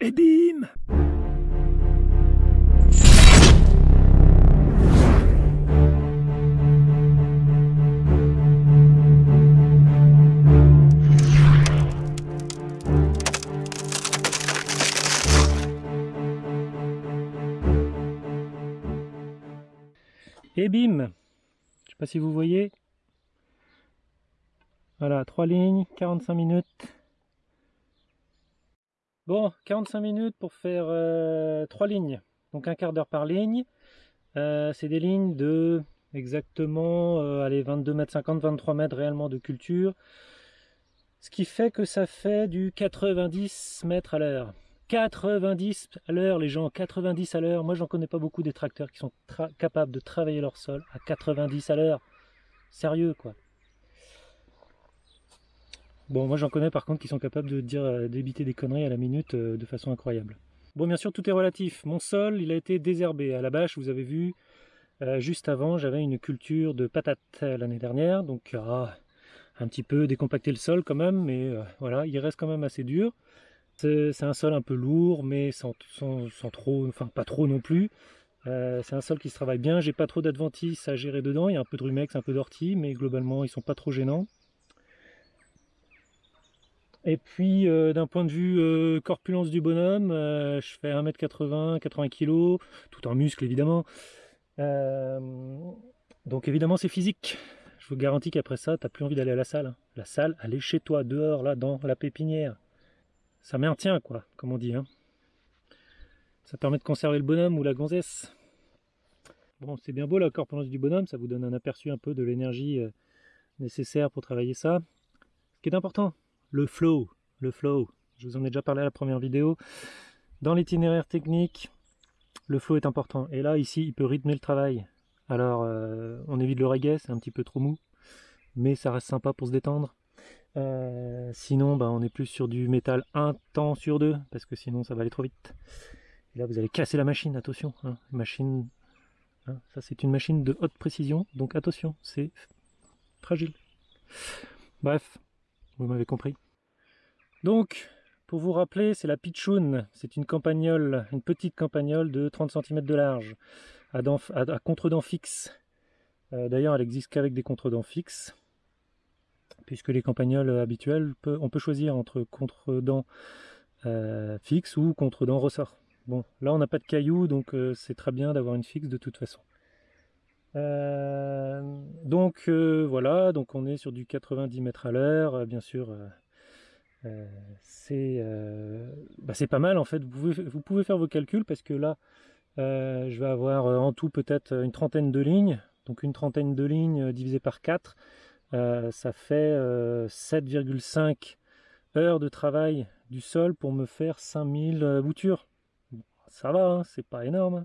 Et bim Et bim Je sais pas si vous voyez. Voilà, trois lignes, 45 minutes. Bon, 45 minutes pour faire euh, trois lignes. Donc un quart d'heure par ligne. Euh, c'est des lignes de exactement euh, allez, 22 mètres 50, 23 mètres réellement de culture. Ce qui fait que ça fait du 90 mètres à l'heure. 90 à l'heure les gens, 90 à l'heure. Moi j'en connais pas beaucoup des tracteurs qui sont capables de travailler leur sol à 90 à l'heure. Sérieux quoi. Bon moi j'en connais par contre qui sont capables de dire euh, d'éviter des conneries à la minute euh, de façon incroyable. Bon bien sûr tout est relatif. Mon sol il a été désherbé. À la bâche vous avez vu euh, juste avant j'avais une culture de patates l'année dernière. Donc ah, un petit peu décompacté le sol quand même mais voilà il reste quand même assez dur. C'est un sol un peu lourd, mais sans, trop, enfin pas trop non plus. C'est un sol qui se travaille bien, j'ai pas trop d'adventices à gérer dedans, il y a un peu de rumex, un peu d'ortie, mais globalement ils sont pas trop gênants. Et puis euh, d'un point de vue euh, corpulence du bonhomme, je fais 1m80, 80 kg, tout en muscle évidemment. donc évidemment c'est physique. Je vous garantis qu'après ça, tu n'as plus envie d'aller à la salle. Hein. La salle, elle chez toi, dehors, là, dans la pépinière ça maintient quoi, comme on dit. Hein. Ça permet de conserver le bonhomme ou la gonzesse. Bon, c'est bien beau la corpulence du bonhomme, ça vous donne un aperçu un peu de l'énergie euh, nécessaire pour travailler ça. Ce qui est important, le flow, le flow. Je vous en ai déjà parlé à la première vidéo. Dans l'itinéraire technique, le flow est important. Et là, ici, il peut rythmer le travail. Alors, euh, on évite le reggae, c'est un petit peu trop mou, mais ça reste sympa pour se détendre. Euh, sinon, bah, on est plus sur du métal un temps sur deux, parce que sinon ça va aller trop vite. Et là, vous allez casser la machine, attention. Hein, machine, hein, ça c'est une machine de haute précision, donc attention, c'est fragile. Bref, vous m'avez compris. Donc, pour vous rappeler, c'est la Pitchoun. C'est une campagnole, une petite campagnole de 30 cm de large, à, à, contre-dents fixes. Euh, d'ailleurs, elle existe qu'avec des contre-dents fixes puisque les campagnols habituels, on peut choisir entre contre-dents euh, fixe ou contre-dents ressort. Bon, là on n'a pas de cailloux, donc euh, c'est très bien d'avoir une fixe de toute façon. Euh, donc voilà, donc on est sur du 90 mètres à l'heure, bien sûr. Bah, c'est pas mal en fait, vous pouvez, faire vos calculs parce que là je vais avoir en tout peut-être une trentaine de lignes, donc une trentaine de lignes divisé par 4, euh, ça fait 7,5 euh, heures de travail du sol pour me faire 5000 euh, boutures. Ça va, hein, c'est pas énorme.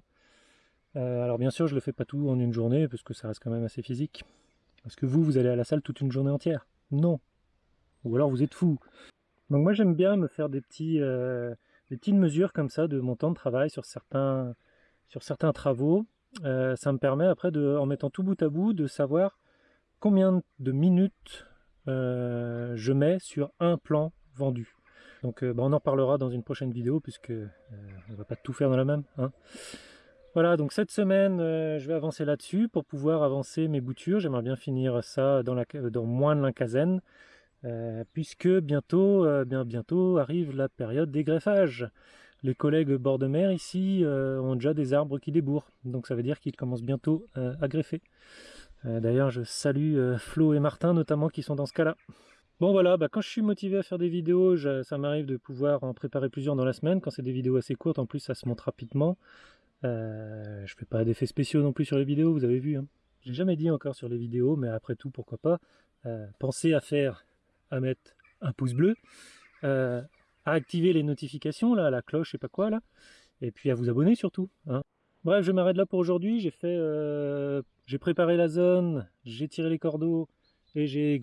Alors bien sûr, je le fais pas tout en une journée parce que ça reste quand même assez physique. Parce que vous, vous allez à la salle toute une journée entière Non. Ou alors vous êtes fou. Donc moi j'aime bien me faire des, petits, des petites mesures comme ça de mon temps de travail sur certains, travaux. ça me permet après, de, en mettant tout bout à bout, de savoir combien de minutes euh, je mets sur un plan vendu. Donc euh, bah, on en parlera dans une prochaine vidéo puisque euh, on va pas tout faire dans la même. Hein. Voilà, donc cette semaine, je vais avancer là-dessus pour pouvoir avancer mes boutures. J'aimerais bien finir ça dans, dans moins de l'incazaine, puisque bientôt, bien bientôt arrive la période des greffages. Les collègues bord de mer ici ont déjà des arbres qui débourrent, donc ça veut dire qu'ils commencent bientôt à greffer. Euh, d'ailleurs, je salue euh, Flo et Martin notamment qui sont dans ce cas-là. Bon voilà, bah, quand je suis motivé à faire des vidéos, ça m'arrive de pouvoir en préparer plusieurs dans la semaine. Quand c'est des vidéos assez courtes, en plus ça se monte rapidement. Euh, je fais pas d'effets spéciaux non plus sur les vidéos, vous avez vu. Hein. J'ai jamais dit encore sur les vidéos, mais après tout, pourquoi pas. pensez à faire, à mettre un pouce bleu, à activer les notifications, là, la cloche, je pas quoi, là. Et puis à vous abonner surtout. Hein. Bref, je m'arrête là pour aujourd'hui. J'ai fait, euh, j'ai préparé la zone, j'ai tiré les cordeaux et j'ai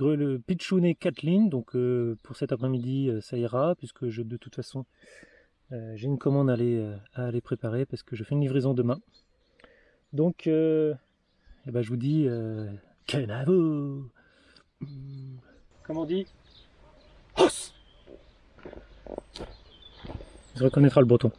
pitchouné 4 lignes. Donc euh, pour cet après-midi, euh, ça ira puisque je, de toute façon, j'ai une commande à aller, à aller préparer parce que je fais une livraison demain. Donc, eh ben, je vous dis, canavo Comment on dit? Il reconnaîtra le breton.